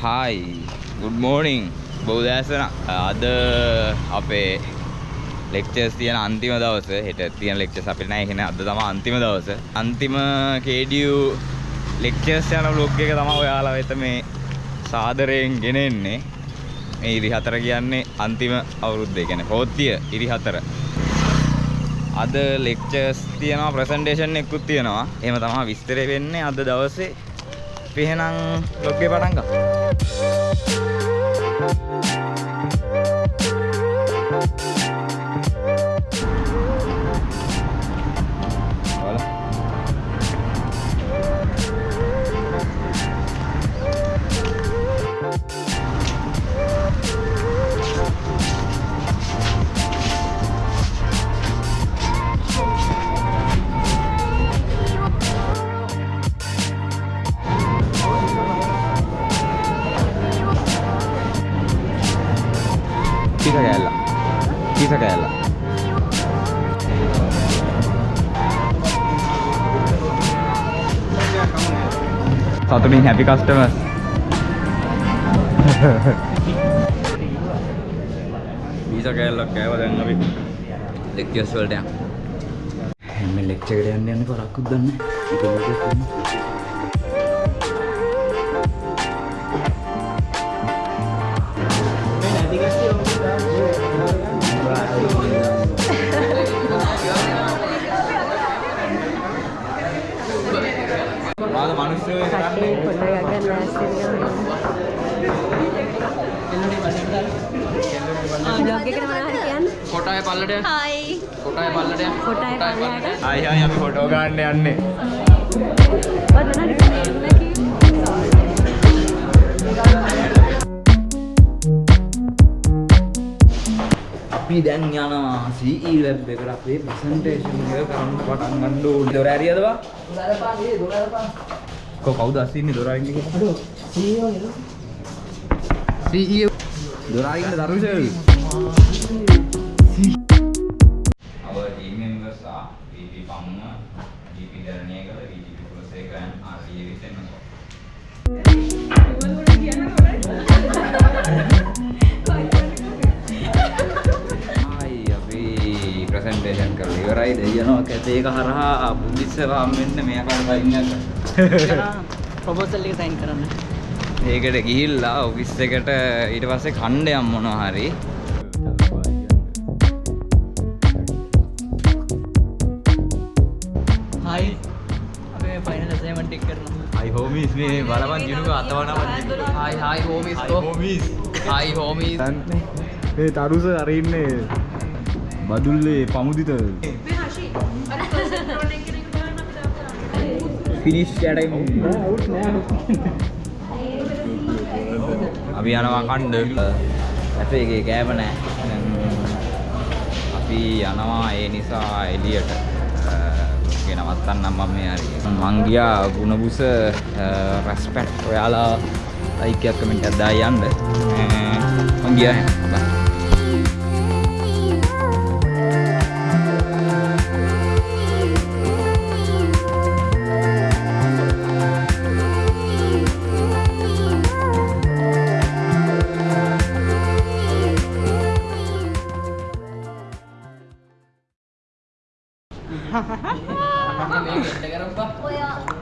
Hi good මෝනිං බෞදෑසන අද අපේ lectures තියෙන අන්තිම දවස හෙට තියෙන ලෙක්චර්ස් අපිට නැහැ එහෙනම් අද තමයි අන්තිම දවස. අන්තිම KDU ලෙක්චර්ස් යන vlog එක තමයි ඔයාලා වෙත මේ සාදරයෙන් ගෙනෙන්නේ. මේ ඉරි හතර කියන්නේ අන්තිම අවුරුද්ද ඒ කියන්නේ පොත්තිය ඉරි හතර. අද ලෙක්චර්ස් තියෙනවා ප්‍රසන්ටේෂන් එකකුත් තියෙනවා. එහෙම තමයි විස්තරය වෙන්නේ අද දවසේ. අපි එහෙනම් vlog එක Pizza käällä. සතුටින් හැපි කස්ටමර්ස්. පීසා කෑල්ලක් කෑවා දැන් අපි ලෙක්චර්ස් වලට යන්න. මේ ලෙක්චර් එකට යන්න යන්නේ කොරක්කුත් දන්නේ නැහැ. මාද මිනිස්සු කරන්නේ පොඩ්ඩක් ගන්න බ්ලොග් එකට මොනවා හරි කියන්න කොටාය පල්ලට යන්න. හායි කොටාය පල්ලට යන්න. කොටාය පල්ලයට ආයි ආයි අපි ෆොටෝ ගන්න යන්නේ. ඔතන හරි අපි දැන් යනවා CE lab එකට අපේ ප්‍රසන්ටේෂන් එක කරන්න පටන් ගන්න ඕනේ. දොර ඇරියද බා? කො කවුද අසින්නේ දොර අරින්න කියලා? CEO දොර අරින්න දරුෂල්. Our ප්‍රසන්ටේෂන් කරලා. ඉවරයි දෙයනවා කැතේක හරහා බුද්ධිස්සවාම් වෙන්න මෙයාකට බයින්නක ප්‍රොපෝසල් එක. සයින් කරන්න. ඒකට ගිහිල්ලා ඔෆිස් එකට ඊට පස්සේ කණ්ඩයම් මොනවා හරි. හයි අපේ ෆයිනල් අසයින්මන්ට් එක කරනවා. අයි හෝමිස් මේ බලවන් ජිනුක අතවනවත් හයි හයි හෝමිස් කෝ. හයි හෝමිස්. මේ තරුස අරඉන්නේ බදුල්ලේ පමුදිත. ෆිනිශ් යට අපි යනවා කණ්ඩ. ඇපේ එකේ කෑම නෑ. අපි යනවා ඒ නිසා එලියට ගේ නවත්තන්නම් මම මේ හරි. මං ගියා ගුණබුස රෙස්පෙක්ට් ඔයාලා ලයික් එකක් කමෙන්ට් එකක් දාලා යන්න. මං ගියා. බයි Hahaha.